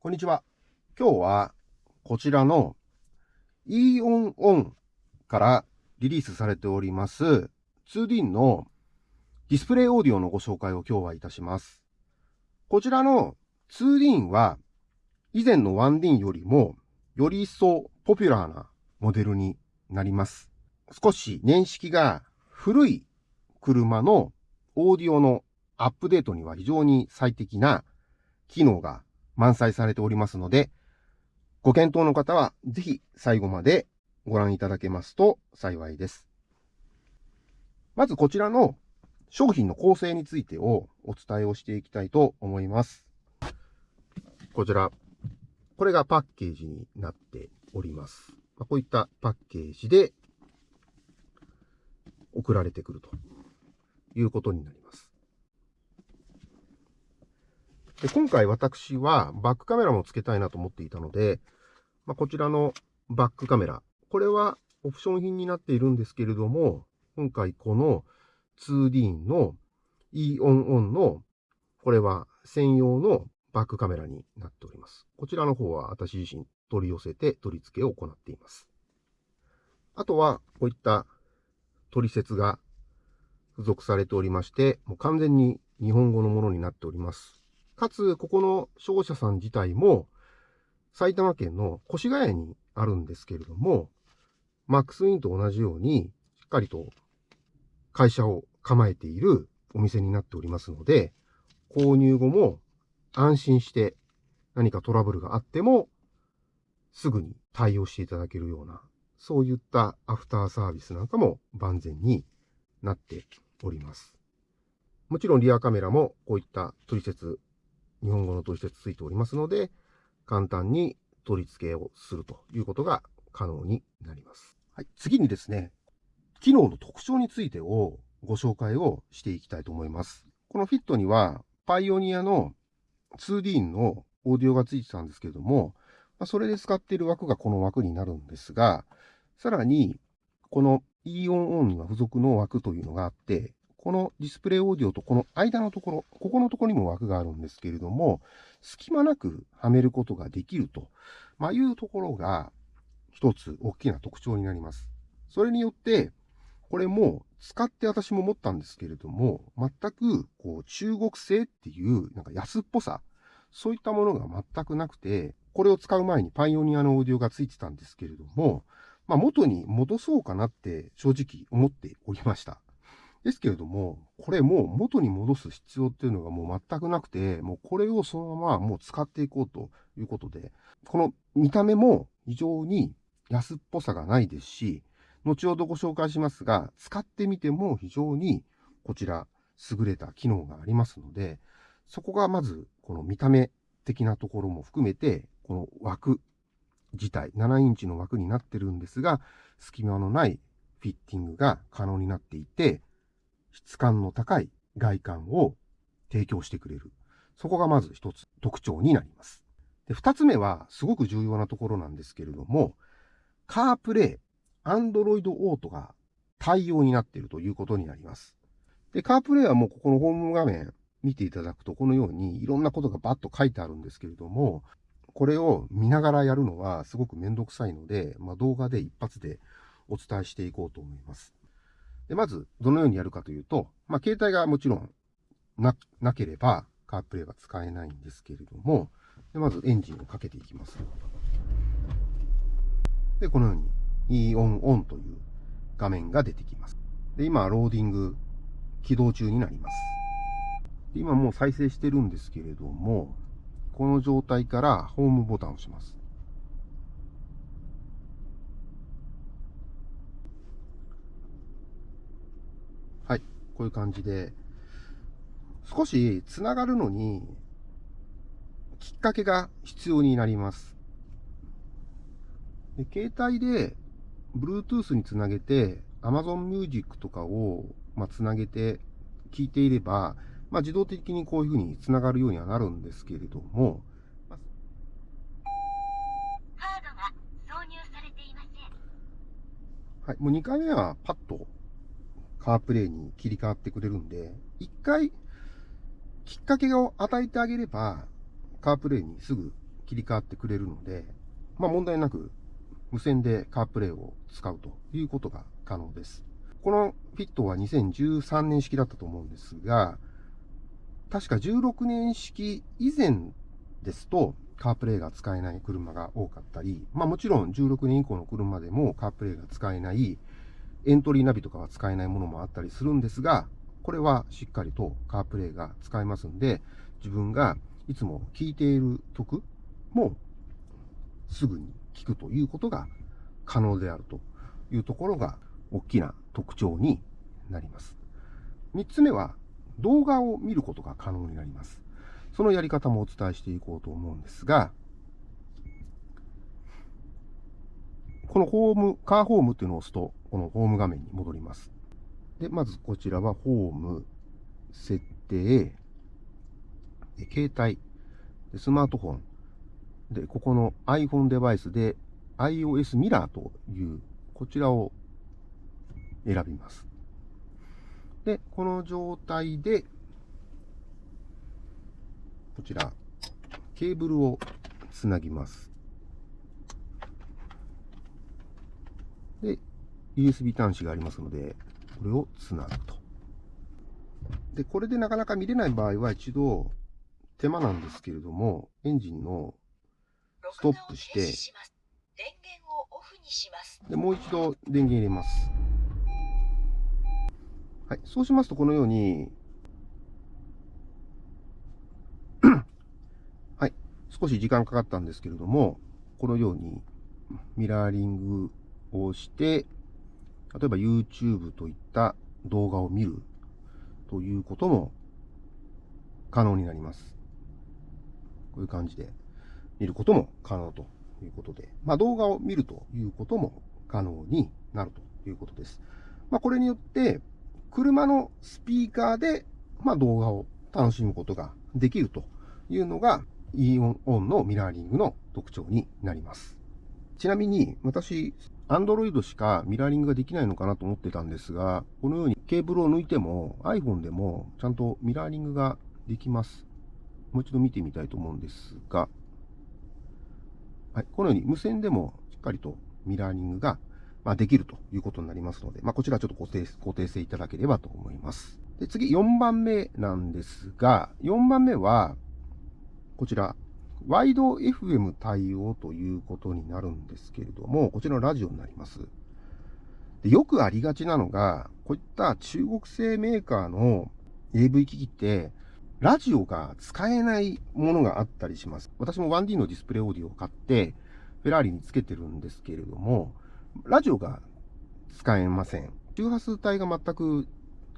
こんにちは。今日はこちらの e オンオンからリリースされております 2D のディスプレイオーディオのご紹介を今日はいたします。こちらの 2D は以前の 1D よりもより一層ポピュラーなモデルになります。少し年式が古い車のオーディオのアップデートには非常に最適な機能が満載されておりますので、ご検討の方はぜひ最後までご覧いただけますと幸いです。まずこちらの商品の構成についてをお伝えをしていきたいと思います。こちら、これがパッケージになっております。こういったパッケージで送られてくるということになります。で今回私はバックカメラも付けたいなと思っていたので、まあ、こちらのバックカメラ。これはオプション品になっているんですけれども、今回この 2D の E オンオンの、これは専用のバックカメラになっております。こちらの方は私自身取り寄せて取り付けを行っています。あとは、こういった取説が付属されておりまして、もう完全に日本語のものになっております。かつ、ここの商社さん自体も、埼玉県の越谷にあるんですけれども、マックスインと同じように、しっかりと会社を構えているお店になっておりますので、購入後も安心して何かトラブルがあっても、すぐに対応していただけるようなそういったアフターサービスなんかも万全になっております。もちろんリアカメラもこういった取説、日本語の取説ついておりますので、簡単に取り付けをするということが可能になります。はい、次にですね、機能の特徴についてをご紹介をしていきたいと思います。このフィットには、パイオニアの 2D のオーディオがついてたんですけれども、まそれで使っている枠がこの枠になるんですが、さらに、この E オンオンには付属の枠というのがあって、このディスプレイオーディオとこの間のところ、ここのところにも枠があるんですけれども、隙間なくはめることができると、まあ、いうところが一つ大きな特徴になります。それによって、これも使って私も思ったんですけれども、全くこう中国製っていうなんか安っぽさ、そういったものが全くなくて、これを使う前にパイオニアのオーディオがついてたんですけれども、まあ、元に戻そうかなって正直思っておりました。ですけれども、これもう元に戻す必要っていうのがもう全くなくて、もうこれをそのままもう使っていこうということで、この見た目も非常に安っぽさがないですし、後ほどご紹介しますが、使ってみても非常にこちら優れた機能がありますので、そこがまずこの見た目的なところも含めて、この枠自体、7インチの枠になってるんですが、隙間のないフィッティングが可能になっていて、質感の高い外観を提供してくれる。そこがまず一つ特徴になります。で、二つ目はすごく重要なところなんですけれども、カープレイ、アンドロイドオートが対応になっているということになります。で、カープレイはもうここのホーム画面見ていただくと、このようにいろんなことがバッと書いてあるんですけれども、これを見ながらやるのはすごくめんどくさいので、まあ、動画で一発でお伝えしていこうと思います。でまず、どのようにやるかというと、まあ、携帯がもちろんな、なければ、カープレイは使えないんですけれども、でまずエンジンをかけていきます。で、このように E オンオンという画面が出てきます。で、今、ローディング起動中になります。今もう再生してるんですけれども、この状態からホームボタンを押します。はい。こういう感じで、少し繋がるのに、きっかけが必要になります。で携帯で Bluetooth につなげて Amazon Music とかを、まあ、つなげて聞いていれば、まあ、自動的にこういうふうにつながるようにはなるんですけれども、はい、もう2回目はパッとカープレイに切り替わってくれるんで、1回きっかけを与えてあげれば、カープレイにすぐ切り替わってくれるので、まあ問題なく無線でカープレイを使うということが可能です。このフィットは2013年式だったと思うんですが、確か16年式以前ですと、カープレイが使えない車が多かったり、まあもちろん16年以降の車でもカープレイが使えない、エントリーナビとかは使えないものもあったりするんですが、これはしっかりとカープレイが使えますんで、自分がいつも聴いている曲もすぐに聴くということが可能であるというところが大きな特徴になります。三つ目は動画を見ることが可能になります。そのやり方もお伝えしていこうと思うんですが、このホーム、カーホームっていうのを押すと、このホーム画面に戻ります。で、まずこちらはホーム、設定、携帯、スマートフォン、で、ここの iPhone デバイスで iOS ミラーという、こちらを選びます。で、この状態で、こちら、ケーブルをつなぎます。で、USB 端子がありますので、これをつなぐと。で、これでなかなか見れない場合は一度、手間なんですけれども、エンジンのストップして、電源をオフにします。で、もう一度電源入れます。はい。そうしますと、このように、はい。少し時間かかったんですけれども、このようにミラーリングをして、例えば YouTube といった動画を見るということも可能になります。こういう感じで見ることも可能ということで、まあ動画を見るということも可能になるということです。まあこれによって車のスピーカーで、まあ、動画を楽しむことができるというのが e オンオンのミラーリングの特徴になります。ちなみに私、Android しかミラーリングができないのかなと思ってたんですが、このようにケーブルを抜いても iPhone でもちゃんとミラーリングができます。もう一度見てみたいと思うんですが、はい、このように無線でもしっかりとミラーリングがま、できるということになりますので、まあ、こちらちょっと固定固定していただければと思います。で次、4番目なんですが、4番目は、こちら、ワイド FM 対応ということになるんですけれども、こちらのラジオになります。でよくありがちなのが、こういった中国製メーカーの AV 機器って、ラジオが使えないものがあったりします。私も 1D のディスプレイオーディオを買って、フェラーリにつけてるんですけれども、ラジオが使えません。周波数帯が全く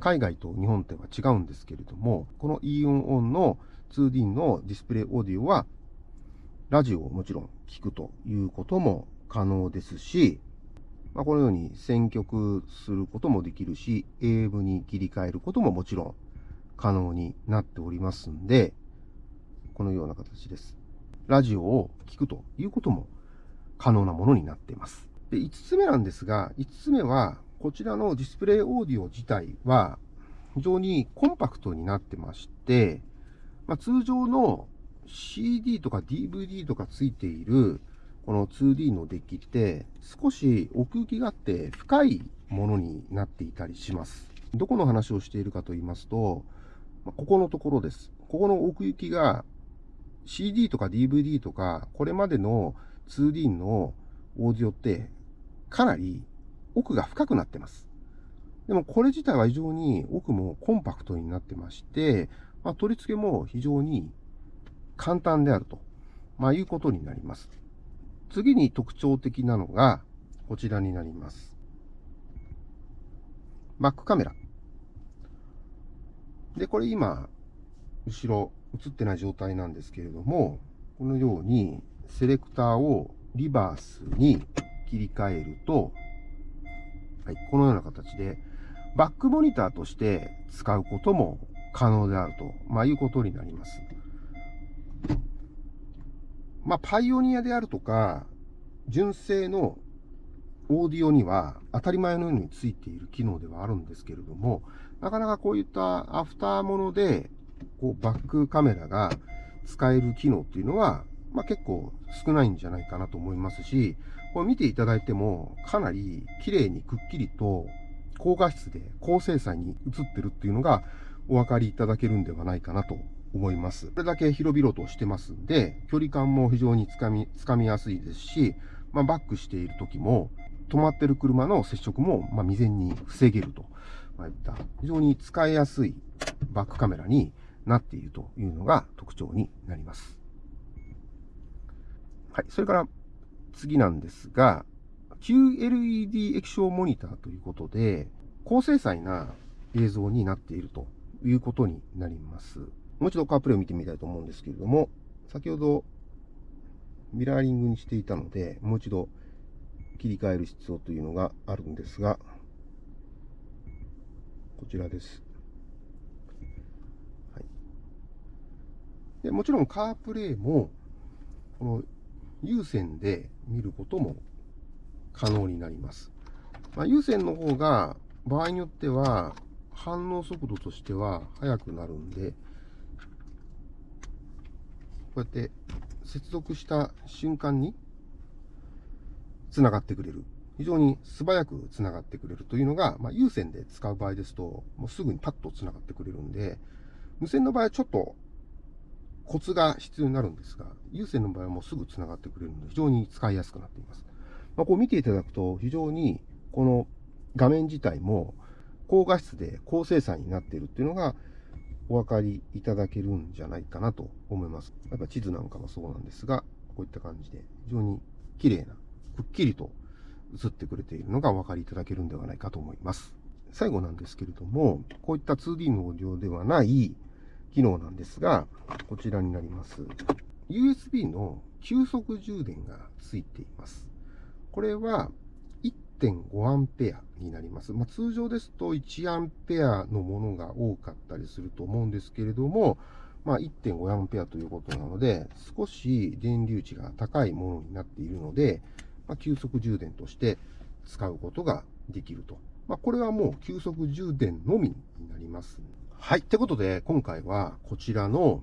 海外と日本では違うんですけれども、この e オンオンの 2D のディスプレイオーディオは、ラジオをもちろん聞くということも可能ですし、まあ、このように選曲することもできるし、AM に切り替えることももちろん可能になっておりますんで、このような形です。ラジオを聞くということも可能なものになっています。で、5つ目なんですが、5つ目は、こちらのディスプレイオーディオ自体は、非常にコンパクトになってまして、まあ、通常の CD とか DVD とかついている、この 2D のデッキって、少し奥行きがあって深いものになっていたりします。どこの話をしているかと言いますと、ここのところです。ここの奥行きが CD とか DVD とか、これまでの 2D のオーディオってかなり奥が深くなってます。でもこれ自体は非常に奥もコンパクトになってまして、まあ、取り付けも非常に簡単であると、まあ、いうことになります。次に特徴的なのがこちらになります。バックカメラ。で、これ今、後ろ映ってない状態なんですけれども、このようにセレクターをリバースに切り替えると、はい、このような形で、バックモニターとして使うことも可能であると、まあ、いうことになります。まあ、パイオニアであるとか、純正のオーディオには当たり前のようについている機能ではあるんですけれども、なかなかこういったアフターもので、こうバックカメラが使える機能っていうのはまあ、結構少ないんじゃないかなと思いますし、これ見ていただいても、かなり綺麗にくっきりと高画質で高精細に映ってるっていうのがお分かりいただけるんではないかなと思います。これだけ広々としてますんで、距離感も非常につかみ、つかみやすいですし、まあ、バックしている時も、止まってる車の接触も、まあ未然に防げると、まあいった非常に使いやすいバックカメラになっているというのが特徴になります。はい。それから次なんですが、QLED 液晶モニターということで、高精細な映像になっているということになります。もう一度カープレイを見てみたいと思うんですけれども、先ほどミラーリングにしていたので、もう一度切り替える必要というのがあるんですが、こちらです。はい、でもちろんカープレイも、この有線で見ることも可能になります。まあ、有線の方が場合によっては反応速度としては速くなるんで、こうやって接続した瞬間に繋がってくれる。非常に素早く繋がってくれるというのが、まあ、有線で使う場合ですと、もうすぐにパッと繋がってくれるんで、無線の場合はちょっとコツが必要になるんですが、有線の場合はもうすぐ繋がってくれるので、非常に使いやすくなっています。まあ、こう見ていただくと、非常にこの画面自体も高画質で高精細になっているっていうのがお分かりいただけるんじゃないかなと思います。やっぱ地図なんかもそうなんですが、こういった感じで非常に綺麗なくっきりと映ってくれているのがお分かりいただけるんではないかと思います。最後なんですけれども、こういった 2D のオーディオではない機能なんですが、こちらになります。USB の急速充電がついています。これは 1.5A になります。まあ、通常ですと 1A のものが多かったりすると思うんですけれども、まあ、1.5A ということなので、少し電流値が高いものになっているので、まあ、急速充電として使うことができると。まあ、これはもう急速充電のみになります。はい。ってことで、今回はこちらの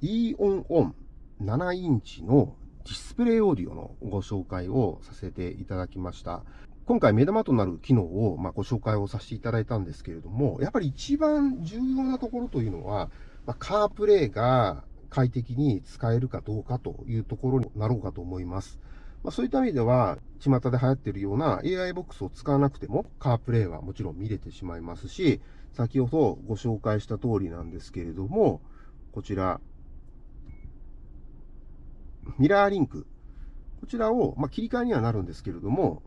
E-ON-ON 7インチのディスプレイオーディオのご紹介をさせていただきました。今回目玉となる機能をまご紹介をさせていただいたんですけれども、やっぱり一番重要なところというのは、まあ、カープレイが快適に使えるかどうかというところになろうかと思います。まあ、そういった意味では、巷で流行っているような AI ボックスを使わなくても、カープレイはもちろん見れてしまいますし、先ほどご紹介した通りなんですけれども、こちら、ミラーリンク。こちらを、まあ、切り替えにはなるんですけれども、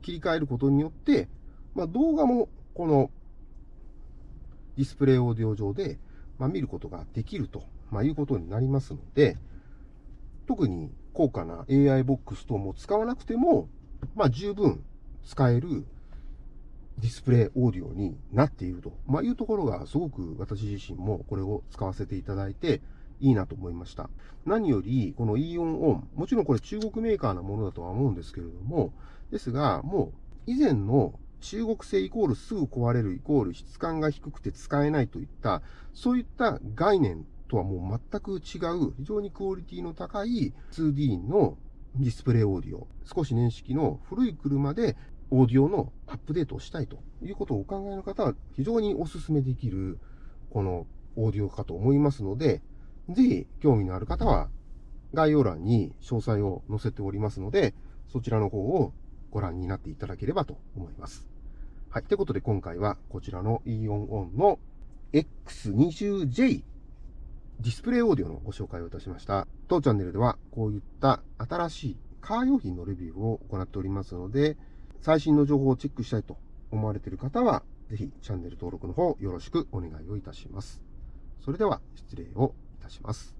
切り替えることによって、まあ、動画もこのディスプレイオーディオ上で、まあ、見ることができると、まあ、いうことになりますので、特に高価な AI ボックス等も使わなくても、まあ、十分使えるディスプレイオーディオになっていると、ま、いうところがすごく私自身もこれを使わせていただいていいなと思いました。何より、この E-ON ON、もちろんこれ中国メーカーなものだとは思うんですけれども、ですが、もう以前の中国製イコールすぐ壊れるイコール質感が低くて使えないといった、そういった概念とはもう全く違う、非常にクオリティの高い 2D のディスプレイオーディオ、少し年式の古い車でオーディオのアップデートをしたいということをお考えの方は非常にお勧めできるこのオーディオかと思いますので、ぜひ興味のある方は概要欄に詳細を載せておりますので、そちらの方をご覧になっていただければと思います。はい。ということで今回はこちらの E-ON-ON の X20J ディスプレイオーディオのご紹介をいたしました。当チャンネルではこういった新しいカー用品のレビューを行っておりますので、最新の情報をチェックしたいと思われている方は、ぜひチャンネル登録の方よろしくお願いをいたします。それでは失礼をいたします。